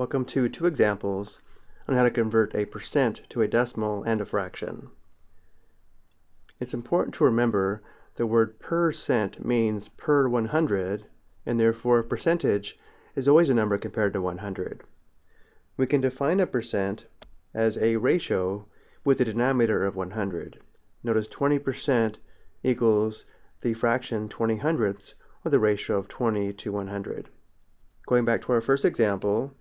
Welcome to two examples on how to convert a percent to a decimal and a fraction. It's important to remember the word percent means per 100 and therefore percentage is always a number compared to 100. We can define a percent as a ratio with a denominator of 100. Notice 20% equals the fraction 20 hundredths or the ratio of 20 to 100. Going back to our first example,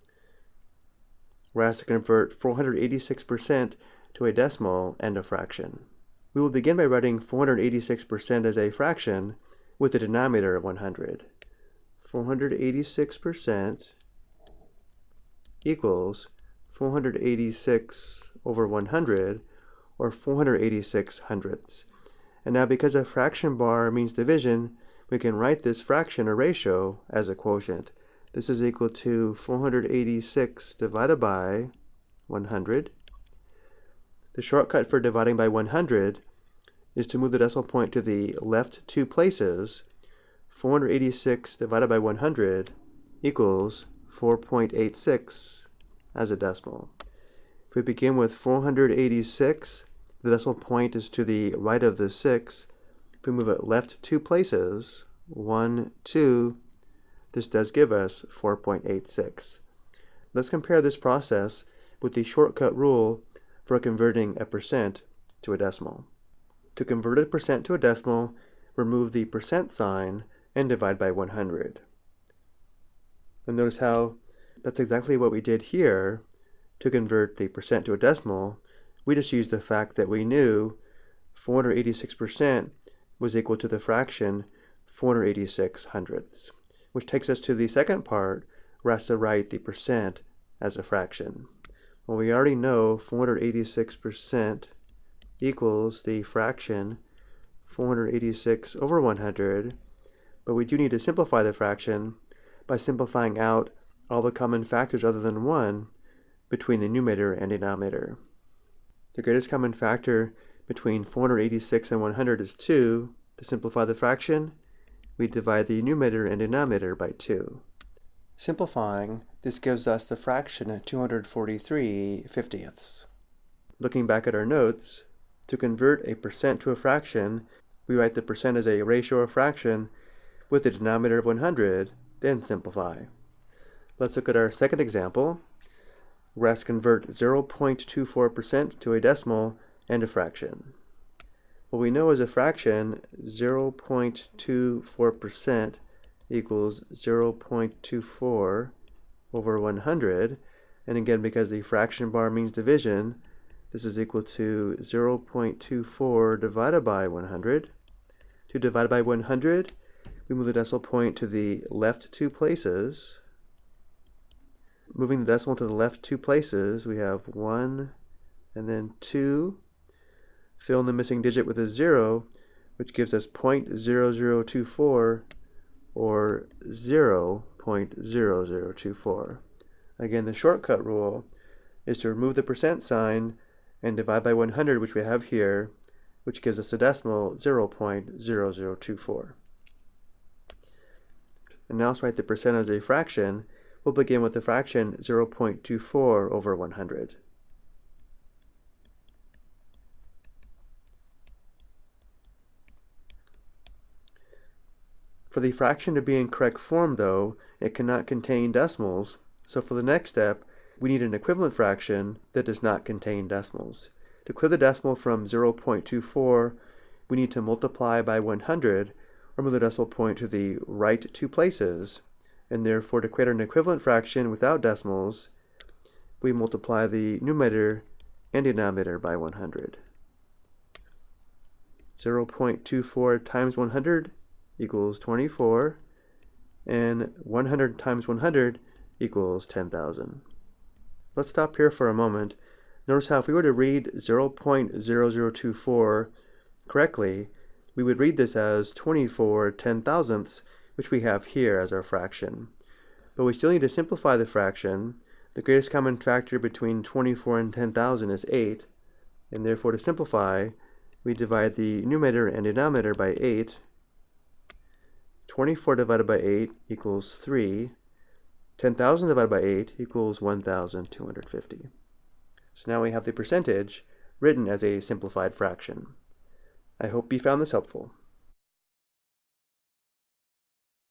we're asked to convert 486% to a decimal and a fraction. We will begin by writing 486% as a fraction with a denominator of 100. 486% equals 486 over 100, or 486 hundredths. And now because a fraction bar means division, we can write this fraction or ratio as a quotient. This is equal to 486 divided by 100. The shortcut for dividing by 100 is to move the decimal point to the left two places. 486 divided by 100 equals 4.86 as a decimal. If we begin with 486, the decimal point is to the right of the 6. If we move it left two places, 1, 2, this does give us 4.86. Let's compare this process with the shortcut rule for converting a percent to a decimal. To convert a percent to a decimal, remove the percent sign and divide by 100. And notice how that's exactly what we did here to convert the percent to a decimal. We just used the fact that we knew 486% was equal to the fraction 486 hundredths which takes us to the second part, where us to write the percent as a fraction. Well, we already know 486% equals the fraction 486 over 100, but we do need to simplify the fraction by simplifying out all the common factors other than 1 between the numerator and denominator. The greatest common factor between 486 and 100 is 2. To simplify the fraction, we divide the numerator and denominator by 2. Simplifying, this gives us the fraction 243 fiftieths. Looking back at our notes, to convert a percent to a fraction, we write the percent as a ratio or fraction with the denominator of 100, then simplify. Let's look at our second example. We're asked to convert 0.24% to a decimal and a fraction. What we know is a fraction, 0.24% equals 0.24 over 100. And again, because the fraction bar means division, this is equal to 0.24 divided by 100. To divide by 100, we move the decimal point to the left two places. Moving the decimal to the left two places, we have 1 and then 2 fill in the missing digit with a 0, which gives us 0.0024 or 0.0024. Again, the shortcut rule is to remove the percent sign and divide by 100, which we have here, which gives us a decimal 0.0024. And now let's write the percent as a fraction. We'll begin with the fraction 0.24 over 100. For the fraction to be in correct form, though, it cannot contain decimals, so for the next step, we need an equivalent fraction that does not contain decimals. To clear the decimal from 0.24, we need to multiply by 100, or move the decimal point to the right two places, and therefore to create an equivalent fraction without decimals, we multiply the numerator and denominator by 100. 0.24 times 100 equals 24, and 100 times 100 equals 10,000. Let's stop here for a moment. Notice how if we were to read 0.0024 correctly, we would read this as 24 ten thousandths, which we have here as our fraction. But we still need to simplify the fraction. The greatest common factor between 24 and 10,000 is 8, and therefore to simplify, we divide the numerator and denominator by 8, 24 divided by 8 equals 3. 10,000 divided by 8 equals 1,250. So now we have the percentage written as a simplified fraction. I hope you found this helpful.